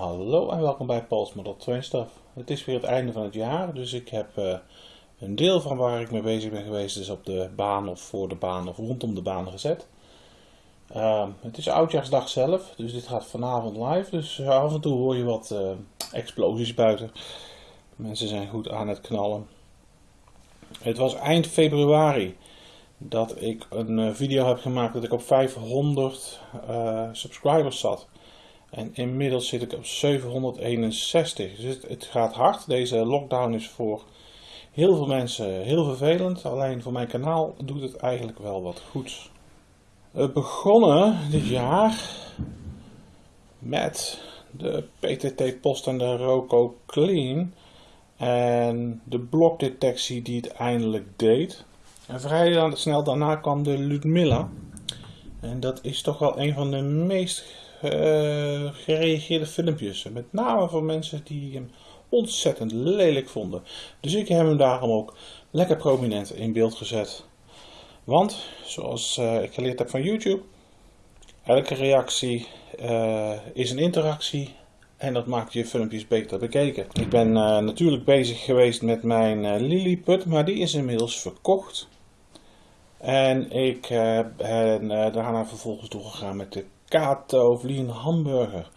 Hallo en welkom bij Paul's Model 2 Stuff. Het is weer het einde van het jaar, dus ik heb uh, een deel van waar ik mee bezig ben geweest is op de baan of voor de baan of rondom de baan gezet. Uh, het is oudjaarsdag zelf, dus dit gaat vanavond live, dus af en toe hoor je wat uh, explosies buiten. Mensen zijn goed aan het knallen. Het was eind februari dat ik een video heb gemaakt dat ik op 500 subscribers zat. En inmiddels zit ik op 761. Dus het, gaat hard. Deze lockdown is voor heel veel mensen heel vervelend. Alleen voor mijn kanaal doet het eigenlijk wel wat goeds. We begonnen dit jaar met de PTT Post en de Roco Clean. En de blokdetectie die het eindelijk deed. En vrij snel daarna kwam de Ludmilla. En dat is toch wel een van de meest gereageerde filmpjes. Met name van mensen die hem ontzettend lelijk vonden. Dus ik heb hem daarom ook lekker prominent in beeld gezet. Want, zoals uh, ik geleerd heb van YouTube, elke reactie uh, is een interactie en dat maakt je filmpjes beter bekeken. Ik ben natuurlijk bezig geweest met mijn Lilliput, maar die is inmiddels verkocht. En ik ben daarna vervolgens doorgegaan met de kato vliegen hamburger.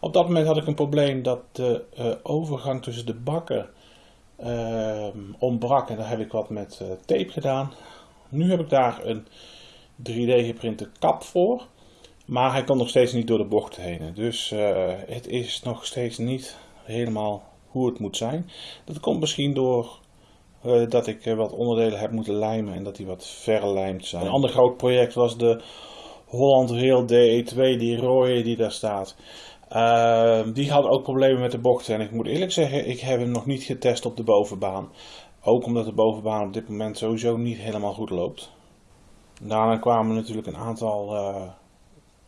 Op dat moment had ik een probleem dat de uh, overgang tussen de bakken uh, ontbrak en daar heb ik wat met uh, tape gedaan. Nu heb ik daar een 3D geprinte kap voor, maar hij kan nog steeds niet door de bocht heen. Dus het is nog steeds niet helemaal hoe het moet zijn. Dat komt misschien door dat ik wat onderdelen heb moeten lijmen en dat die wat verlijmd zijn. Een ander groot project was de Holland Rail DE2, die rode die daar staat. Uh, die had ook problemen met de bochten. En ik moet eerlijk zeggen, ik heb hem nog niet getest op de bovenbaan. Ook omdat de bovenbaan op dit moment sowieso niet helemaal goed loopt. Daarna kwamen natuurlijk een aantal uh,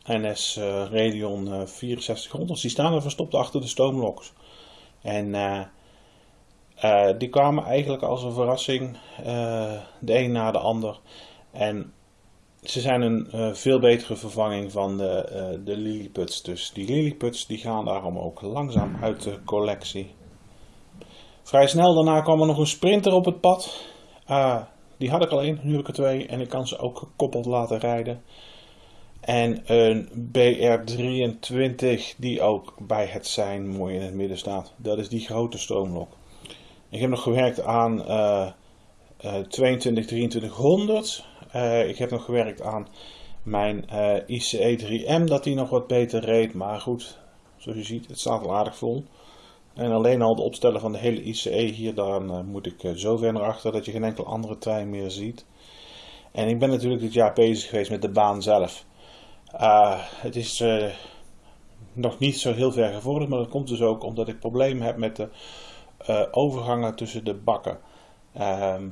NS uh, Radeon 6400. Die staan er verstopt achter de stoomloks. En uh, die kwamen eigenlijk als een verrassing, de een na de ander. En ze zijn een uh, veel betere vervanging van de, uh, de Lilliputs. Dus die Lilliputs die gaan daarom ook langzaam uit de collectie. Vrij snel daarna kwam er nog een sprinter op het pad. Uh, die had ik al één, nu heb ik er twee en ik kan ze ook gekoppeld laten rijden. En een BR23 die ook bij het zijn mooi in het midden staat. Dat is die grote stoomlok. Ik heb nog gewerkt aan 22 2300 uh, ik heb nog gewerkt aan mijn uh, ICE 3M, dat die nog wat beter reed. Maar goed, zoals je ziet, het staat al aardig vol. En alleen al het opstellen van de hele ICE hier, dan uh, moet ik zo ver naar achter dat je geen enkel andere trein meer ziet. En ik ben natuurlijk dit jaar bezig geweest met de baan zelf. het is nog niet zo heel ver gevorderd, maar dat komt dus ook omdat ik problemen heb met de overgangen tussen de bakken. Ehm,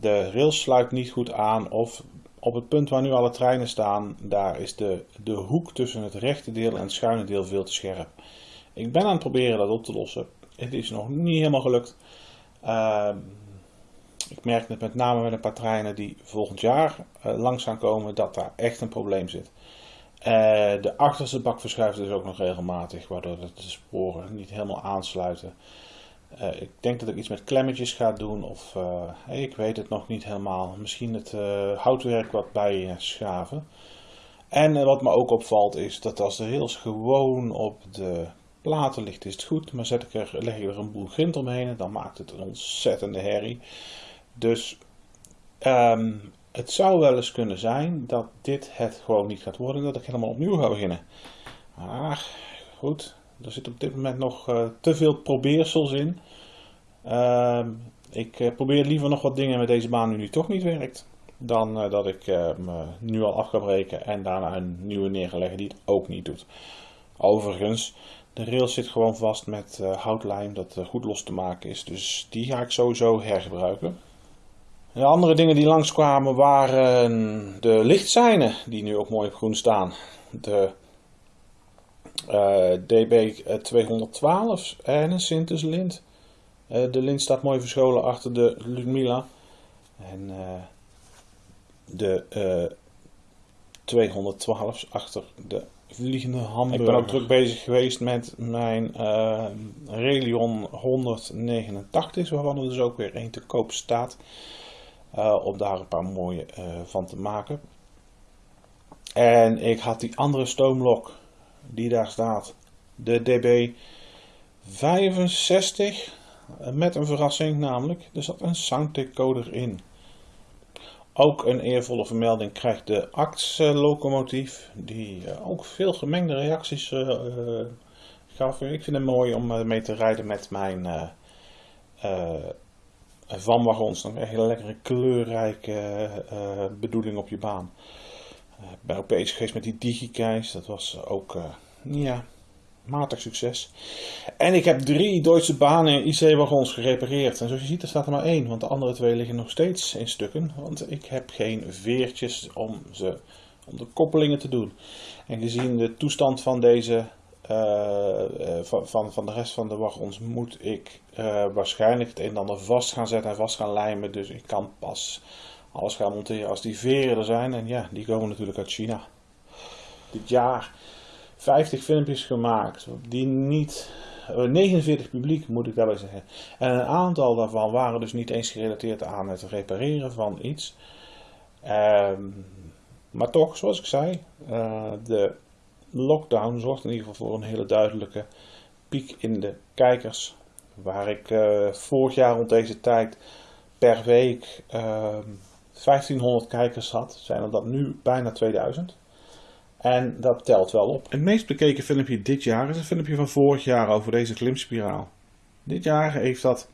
de rails sluit niet goed aan of op het punt waar nu alle treinen staan, daar is de, de hoek tussen het rechte deel en het schuine deel veel te scherp. Ik ben aan het proberen dat op te lossen. Het is nog niet helemaal gelukt. Uh, ik merk het met name met een paar treinen die volgend jaar uh, langs gaan komen dat daar echt een probleem zit. Uh, de achterste bak verschuift dus ook nog regelmatig, waardoor de sporen niet helemaal aansluiten. Uh, ik denk dat ik iets met klemmetjes ga doen of uh, ik weet het nog niet helemaal. Misschien het uh, houtwerk wat bij schaven. En wat me ook opvalt is dat als de rails gewoon op de platen ligt is het goed. Maar zet ik er, leg ik er een boel grind omheen dan maakt het een ontzettende herrie. Dus um, het zou wel eens kunnen zijn dat dit het gewoon niet gaat worden. Dat ik helemaal opnieuw ga beginnen. Maar goed, er zit op dit moment nog uh, te veel probeersels in. Uh, ik uh, probeer liever nog wat dingen met deze baan nu die toch niet werkt. Dan uh, dat ik me nu al af ga breken en daarna een nieuwe neer ga leggen die het ook niet doet. Overigens, de rail zit gewoon vast met houtlijm dat goed los te maken is. Dus die ga ik sowieso hergebruiken. De andere dingen die langskwamen waren de lichtseinen die nu ook mooi op groen staan. De uh, DB 212 en een Sintus lint. Uh, de lint staat mooi verscholen achter de Ludmilla. En de 212 achter de vliegende hamburger. Ik ben ook druk bezig geweest met mijn uh, Relion 189, waarvan er dus ook weer één te koop staat. Om daar een paar mooie van te maken. En ik had die andere stoomlok die daar staat, de DB 65, met een verrassing namelijk, er zat een sounddecoder in. Ook een eervolle vermelding krijgt de ACTS-locomotief, die uh, ook veel gemengde reacties uh, gaf. Ik vind het mooi om mee te rijden met mijn vanwagons. Dan krijg je een lekkere kleurrijke bedoeling op je baan. Ben ook bezig geweest met die digikeis, dat was ook, ja, matig succes. En ik heb drie Duitse banen IC-wagons gerepareerd. En zoals je ziet, er staat er maar één, want de andere twee liggen nog steeds in stukken. Want ik heb geen veertjes om, ze, om de koppelingen te doen. En gezien de toestand van deze, van, van, de rest van de wagons, moet ik waarschijnlijk het een en ander vast gaan zetten en vast gaan lijmen. Dus ik kan pas alles gaan monteren als die veren er zijn. En ja, die komen natuurlijk uit China. Dit jaar 50 filmpjes gemaakt die niet, 49 eh, publiek moet ik daarbij zeggen. En een aantal daarvan waren dus niet eens gerelateerd aan het repareren van iets. Um, maar toch, zoals ik zei, uh, de lockdown zorgt in ieder geval voor een hele duidelijke piek in de kijkers. Waar ik uh, vorig jaar rond deze tijd per week uh, 1500 kijkers had, zijn er dat nu bijna 2000. En dat telt wel op. Het meest bekeken filmpje dit jaar is het filmpje van vorig jaar over deze klimspiraal. Dit jaar heeft dat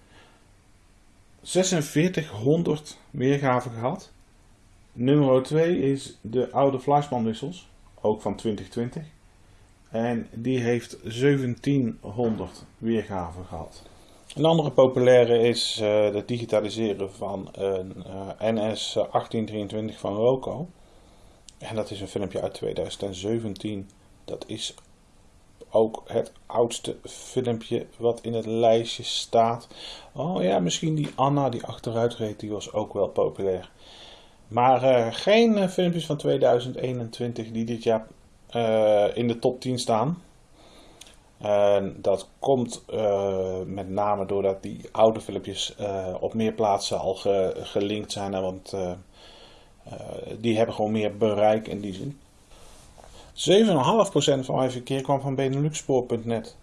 4600 weergaven gehad. Nummer 2 is de oude Fleischmann ook van 2020. En die heeft 1700 weergaven gehad. Een andere populaire is uh, het digitaliseren van een uh, NS 1823 van Roco. En dat is een filmpje uit 2017. Dat is ook het oudste filmpje wat in het lijstje staat. Oh ja, misschien die Anna die achteruit reed, die was ook wel populair. Maar uh, geen filmpjes van 2021 die dit jaar in de top 10 staan. En dat komt met name doordat die oude filmpjes op meer plaatsen al ge gelinkt zijn. Want uh, die hebben gewoon meer bereik in die zin. 7,5% van mijn verkeer kwam van Beneluxspoor.net.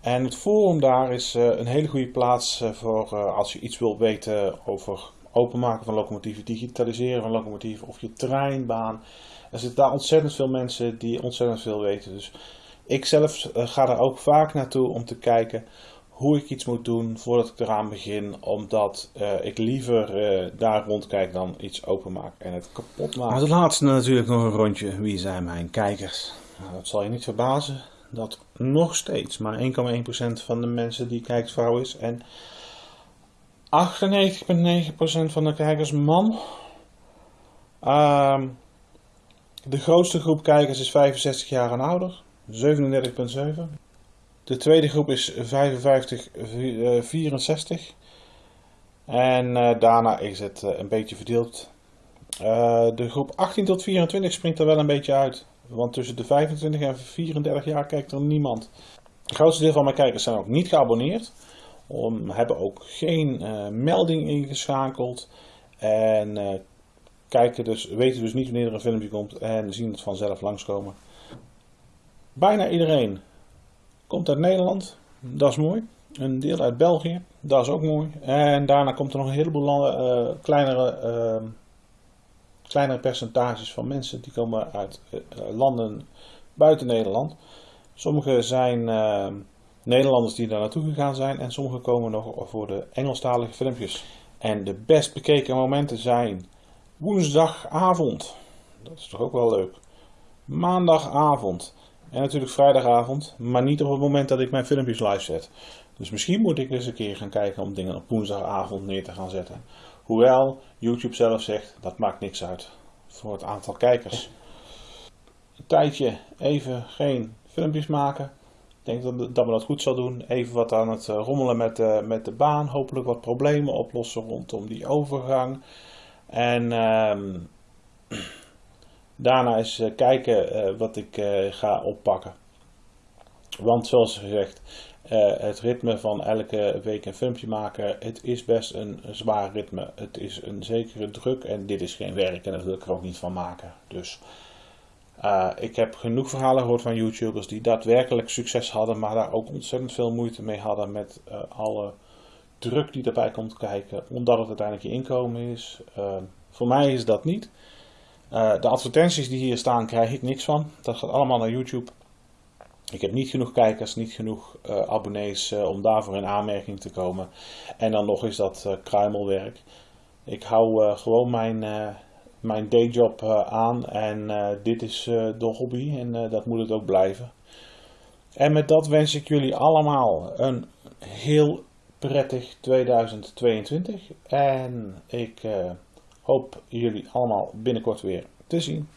En het forum daar is een hele goede plaats voor als je iets wilt weten over openmaken van locomotieven, digitaliseren van locomotieven of je treinbaan. Er zitten daar ontzettend veel mensen die ontzettend veel weten. Dus ik zelf ga daar ook vaak naartoe om te kijken hoe ik iets moet doen voordat ik eraan begin. Omdat uh, ik liever uh, daar rondkijk dan iets openmaak en het kapot maak. Als laatste natuurlijk nog een rondje. Wie zijn mijn kijkers? Nou, dat zal je niet verbazen dat nog steeds maar 1,1% van de mensen die kijkt vrouw is. En 98,9% van de kijkers man. Uh, de grootste groep kijkers is 65 jaar en ouder. 37,7%. De tweede groep is 55-64. En uh, daarna is het uh, een beetje verdeeld. De groep 18 tot 24 springt er wel een beetje uit. Want tussen de 25 en 34 jaar kijkt er niemand. Het grootste deel van mijn kijkers zijn ook niet geabonneerd. Om, hebben ook geen melding ingeschakeld. En kijken dus, weten dus niet wanneer er een filmpje komt. En zien het vanzelf langskomen. Bijna iedereen Komt uit Nederland, dat is mooi. Een deel uit België, dat is ook mooi. En daarna komt er nog een heleboel landen, uh, kleinere, uh, kleinere percentages van mensen die komen uit uh, landen buiten Nederland. Sommige zijn Nederlanders die daar naartoe gegaan zijn en sommige komen nog voor de Engelstalige filmpjes. En de best bekeken momenten zijn woensdagavond, dat is toch ook wel leuk. Maandagavond, en natuurlijk vrijdagavond, maar niet op het moment dat ik mijn filmpjes live zet. Dus misschien moet ik eens een keer gaan kijken om dingen op woensdagavond neer te gaan zetten. Hoewel YouTube zelf zegt dat maakt niks uit voor het aantal kijkers. Een tijdje even geen filmpjes maken. Ik denk dat, dat we dat goed zal doen. Even wat aan het eh, rommelen met de, met de baan. Hopelijk wat problemen oplossen rondom die overgang. En. Uh, Daarna eens kijken wat ik ga oppakken. Want zoals gezegd, het ritme van elke week een filmpje maken, het is best een, zwaar ritme. Het is een zekere druk en dit is geen werk en dat wil ik er ook niet van maken. Dus ik heb genoeg verhalen gehoord van YouTubers die daadwerkelijk succes hadden, maar daar ook ontzettend veel moeite mee hadden met alle druk die erbij komt kijken, omdat het uiteindelijk je inkomen is. Voor mij is dat niet. De advertenties die hier staan, krijg ik niks van. Dat gaat allemaal naar YouTube. Ik heb niet genoeg kijkers, niet genoeg abonnees om daarvoor in aanmerking te komen. En dan nog is dat kruimelwerk. Ik hou gewoon mijn mijn dayjob aan en dit is de hobby en dat moet het ook blijven. En met dat wens ik jullie allemaal een heel prettig 2022 en ik hoop jullie allemaal binnenkort weer te zien.